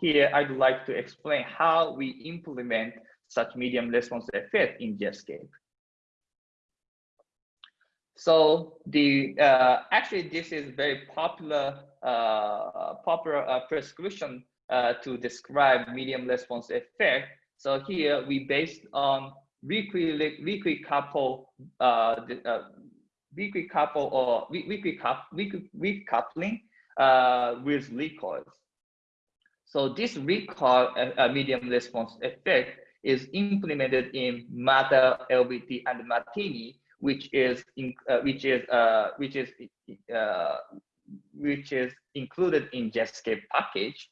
here I'd like to explain how we implement such medium response effect in Jetscape. So the uh, actually this is very popular uh, popular uh, prescription uh, to describe medium response effect. So here we based on weakly weakly couple uh, the, uh, couple or weak, weak coupling with recoils. So this recoil medium response effect is implemented in Matter, LBT, and Martini which is in, uh, which is uh, which is uh, which is included in Jetscape package,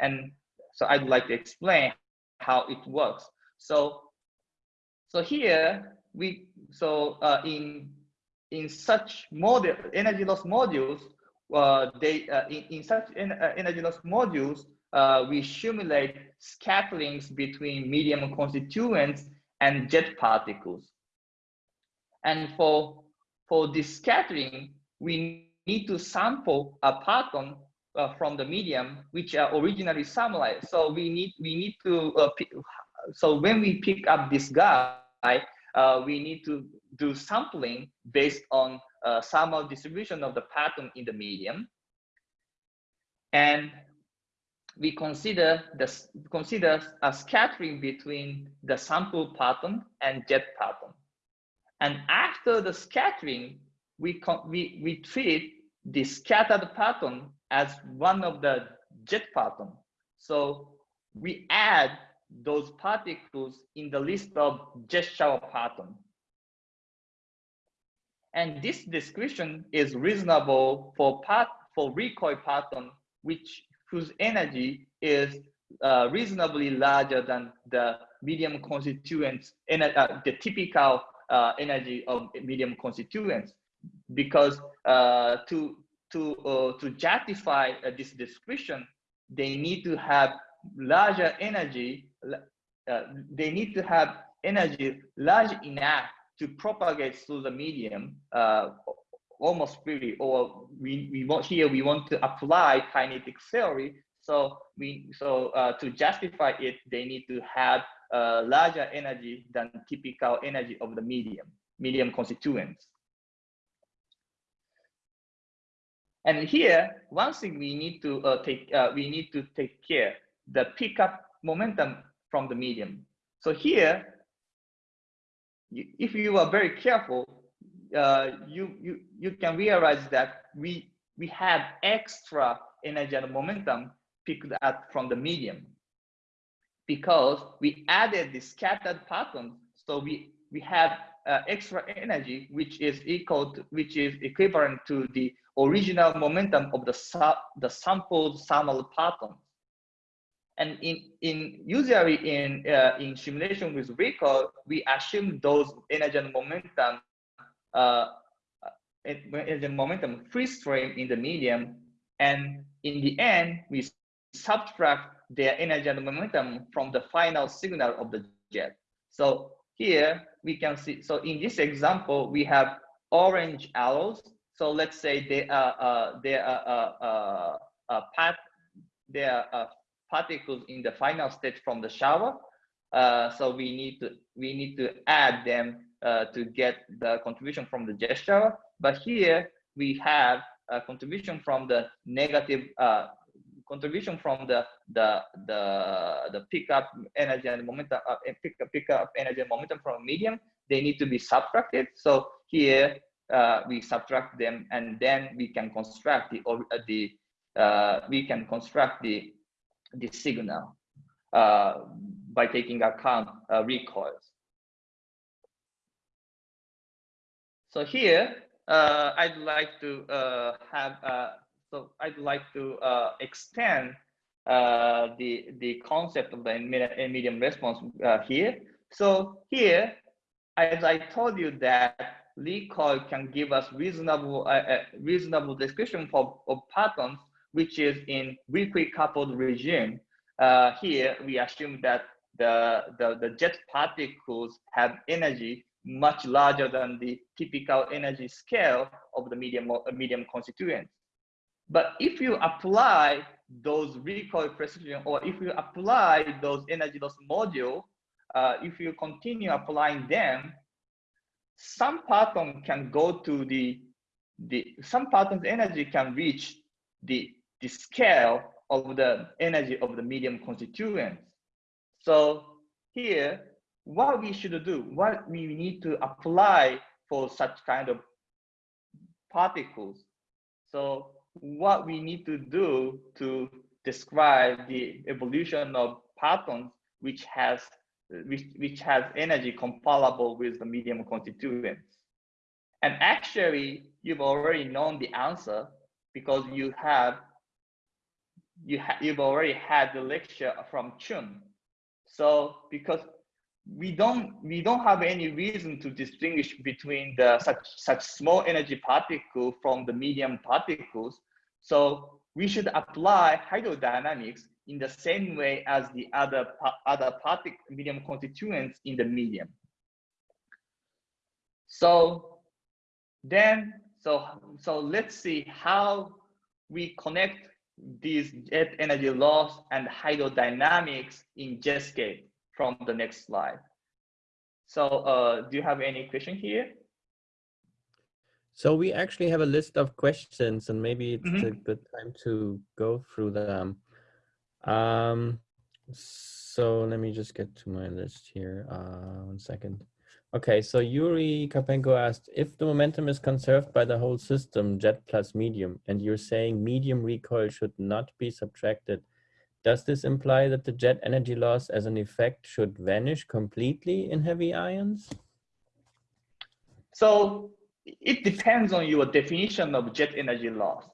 and so I'd like to explain how it works. So so here we so uh, in in such model energy loss modules, uh, they uh, in, in such en energy loss modules, we simulate scatterings between medium constituents and jet particles. And for, for this scattering, we need to sample a parton uh, from the medium, which are originally sunlight. So we need, we need to, uh, so when we pick up this guy, uh, we need to do sampling based on uh, distribution of the parton in the medium. And we consider the consider a scattering between the sample parton and jet parton. And after the scattering, we, we, we treat the scattered parton as one of the jet parton. So we add those particles in the list of jet shower parton. And this description is reasonable for part for recoil parton, which whose energy is uh, reasonably larger than the medium constituents, uh, the typical uh, energy of medium constituents. Because uh, to to uh, to justify uh, this description they need to have larger energy they need to have energy large enough to propagate through the medium almost freely or we, we want here we want to apply kinetic theory so we so to justify it they need to have uh, larger energy than typical energy of the medium, medium constituents. And here, one thing we need to uh, take, uh, we need to take care, the pickup momentum from the medium. So here, if you are very careful, uh, you, you, you can realize that we, we have extra energy and momentum picked up from the medium because we added the scattered parton. So we, we have uh, extra energy, which is equal to, which is equivalent to the original momentum of the, the sampled thermal parton. And in, in usually in, uh, in simulation with recoil, we assume those energy and momentum, uh, energy and momentum free stream in the medium. And in the end, we subtract their energy and momentum from the final signal of the jet. So here we can see, so in this example, we have orange arrows. So let's say they are, uh, they are, uh, uh, uh, part, they are uh, particles in the final state from the shower. Uh, so we need to, we need to add them uh, to get the contribution from the gesture. But here we have a contribution from the negative uh, contribution from the the the the pickup energy and momentum uh, pick, pick up energy and momentum from medium they need to be subtracted so here uh, we subtract them and then we can construct the or uh, the uh, we can construct the the signal by taking account recoils so here I'd like to have so I'd like to uh, extend uh, the, the concept of the medium response uh, here. So here, as I told you that recoil can give us reasonable uh, uh, reasonable description for of partons, which is in weakly coupled regime. Uh, here, we assume that the, the, the jet particles have energy much larger than the typical energy scale of the medium, medium constituents. But if you apply those recoil precision, or if you apply those energy loss module, uh, if you continue applying them, some parton can go to the, the some partons energy can reach the, the scale of the energy of the medium constituents. So here, what we should do, what we need to apply for such kind of particles. So what we need to do to describe the evolution of partons which has which, which has energy comparable with the medium constituents. And actually, you've already known the answer because you have you ha you've already had the lecture from Chun. So because we don't we don't have any reason to distinguish between the such such small energy particle from the medium particles. So we should apply hydrodynamics in the same way as the other other particle medium constituents in the medium. So then so so let's see how we connect these jet energy loss and hydrodynamics in Jetscape from the next slide. So uh, do you have any question here? So we actually have a list of questions and maybe it's mm -hmm. a Mm-hmm. good time to go through them. Um, so let me just get to my list here. Uh, one second. Okay, so Yuri Kapenko asked, if the momentum is conserved by the whole system, jet plus medium, and you're saying medium recoil should not be subtracted, does this imply that the jet energy loss as an effect should vanish completely in heavy ions? So it depends on your definition of jet energy loss.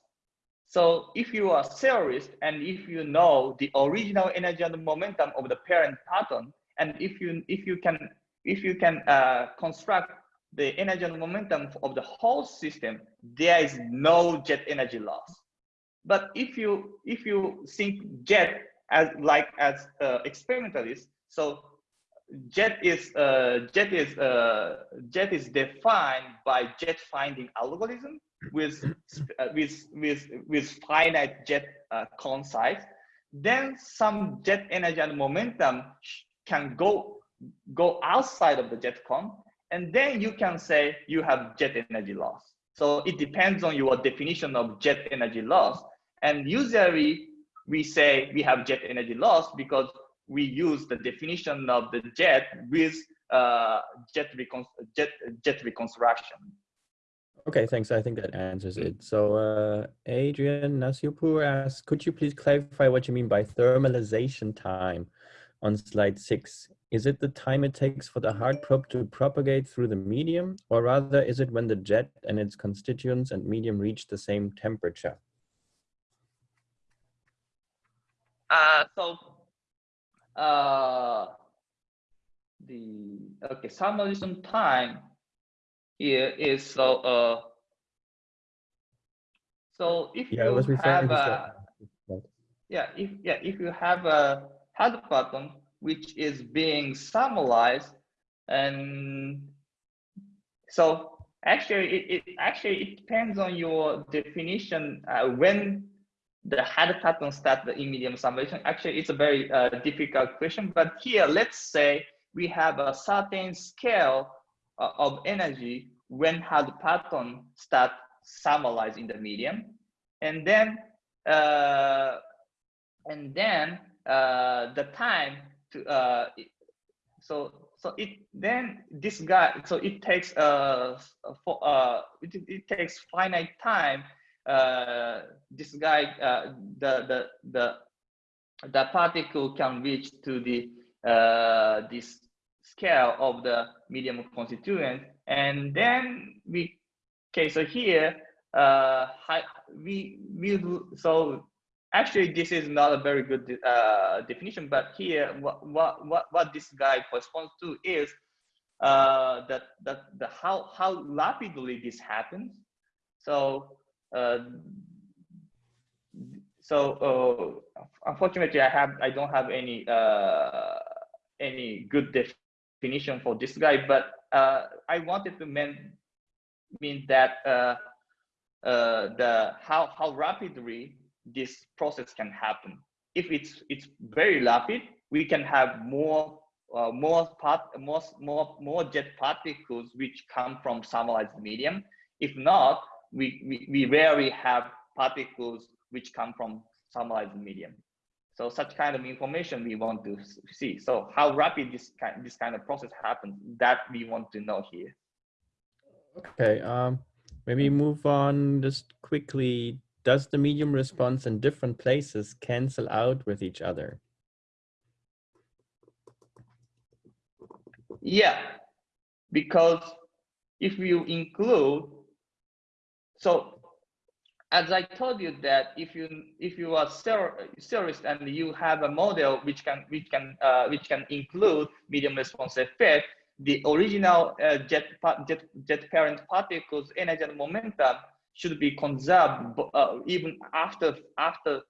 So if you are a theorist and if you know the original energy and momentum of the parent parton, and if you if you can if you can uh, construct the energy and momentum of the whole system, there is no jet energy loss. But if you if you think jet as like as uh, experimentalist, so jet is uh, jet is uh, jet is defined by jet finding algorithm with uh, with with with finite jet uh, cone size. Then some jet energy and momentum can go go outside of the jet cone, and then you can say you have jet energy loss. So it depends on your definition of jet energy loss. And usually we say we have jet energy loss because we use the definition of the jet with uh, jet, jet, jet reconstruction. Okay, thanks. I think that answers it. So uh, Adrian Nasiopur asks, could you please clarify what you mean by thermalization time on slide six? Is it the time it takes for the hard probe to propagate through the medium, or rather is it when the jet and its constituents and medium reach the same temperature? Uh, so uh, the okay thermalization time here is so uh so if yeah, you have a, yeah if yeah if you have a hard parton which is being thermalized and so actually it, it actually it depends on your definition uh, when the hard parton start the medium thermalization actually it's a very uh, difficult question but here let's say we have a certain scale uh, of energy when hard parton start thermalized in the medium. And then uh, and then uh, the time to uh, so so it then this guy so it takes uh for uh it, it takes finite time uh this guy uh the the the the particle can reach to the uh this scale of the medium constituent. And then we okay so here uh we we so actually this is not a very good uh, definition but here what what what, what this guy corresponds to is uh, that that the how how rapidly this happens. So so uh, unfortunately i have i don't have any uh, any good definition for this guy but uh, i wanted to mean mean that uh, the how how rapidly this process can happen. If it's it's very rapid, we can have more uh, more part more more more jet particles which come from thermalized medium. If not, we, we we rarely have particles which come from thermalized medium. So such kind of information we want to see. So how rapid this kind this kind of process happens that we want to know here. Okay. Um, maybe move on just quickly. Does the medium response in different places cancel out with each other? Yeah, because if you include, so as I told you that if you if you are serious and you have a model which can which can uh, which can include medium response effect, the original uh, jet, jet, jet parent particles energy and momentum should be conserved uh, even after after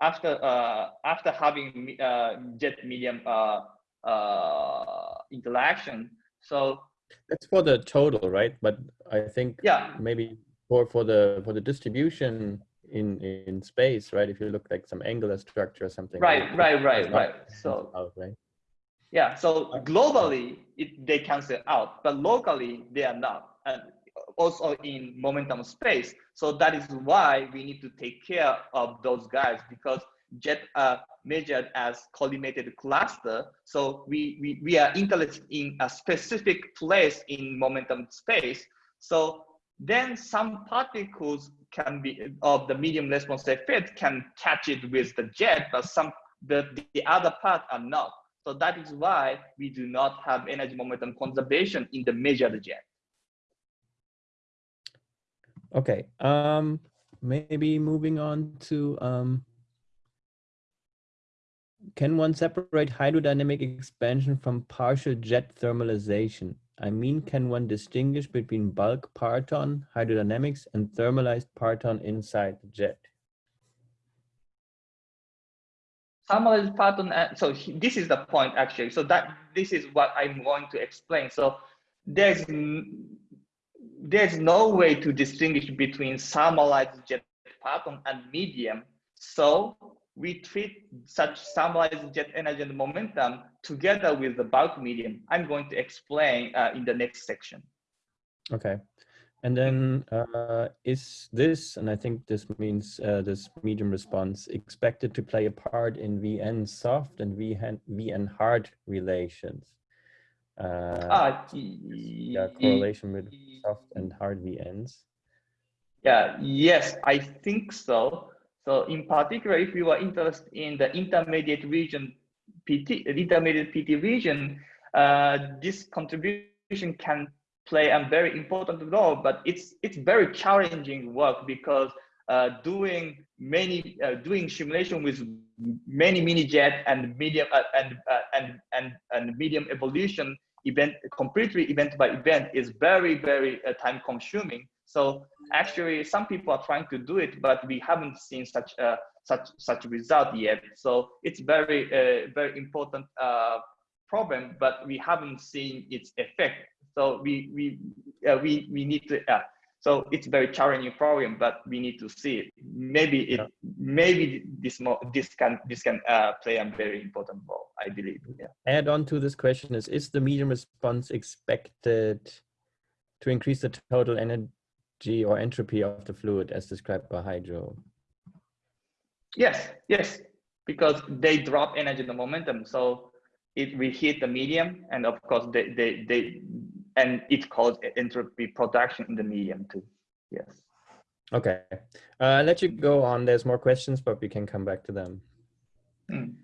after uh, after having uh, jet medium uh, uh, interaction. So that's for the total, right? But I think yeah, maybe for for the for the distribution in in space, right? If you look like some angular structure or something. Right, right, right, right. So out, right? Yeah, so globally, it, they cancel out, but locally, they are not. And also in momentum space. So that is why we need to take care of those guys because jet are measured as collimated cluster. So we, we, we are interested in a specific place in momentum space. So then some particles can be of the medium response effect can catch it with the jet, but some the, the other part are not. So that is why we do not have energy momentum conservation in the measured jet. Okay, um, maybe moving on to, um, can one separate hydrodynamic expansion from partial jet thermalization? I mean, can one distinguish between bulk parton hydrodynamics and thermalized parton inside the jet? Thermalized parton. Uh, so this is the point actually. So that this is what I'm going to explain. So there's there's no way to distinguish between thermalized jet parton and medium. So we treat such thermalized jet energy and momentum together with the bulk medium. I'm going to explain uh, in the next section. Okay. And then uh, is this, and I think this means uh, this medium response, expected to play a part in VN soft and VN, VN hard relations? Uh, ah, yeah, correlation with soft and hard VNs. Yeah, yes, I think so. So in particular, if you are interested in the intermediate region, PT, intermediate PT region, uh, this contribution can play a very important role, but it's it's very challenging work because uh, doing many uh, doing simulation with many mini jet and medium uh, and, uh, and and and medium evolution event completely event by event is very very uh, time consuming. So actually, some people are trying to do it, but we haven't seen such a such such result yet. So it's very uh, very important problem, but we haven't seen its effect so we we uh, we we need to. Uh, so it's a very challenging problem, but we need to see it. Maybe it yeah. maybe this more this can this can uh, play a very important role. I believe. Yeah. Add on to this question is: Is the medium response expected to increase the total energy or entropy of the fluid as described by Hydro? Yes, yes, because they drop energy and momentum. So it will hit the medium, and of course they they they and it causes entropy production in the medium too. Yes. Okay. Uh, I'll let you go on. There's more questions, but we can come back to them. Mm.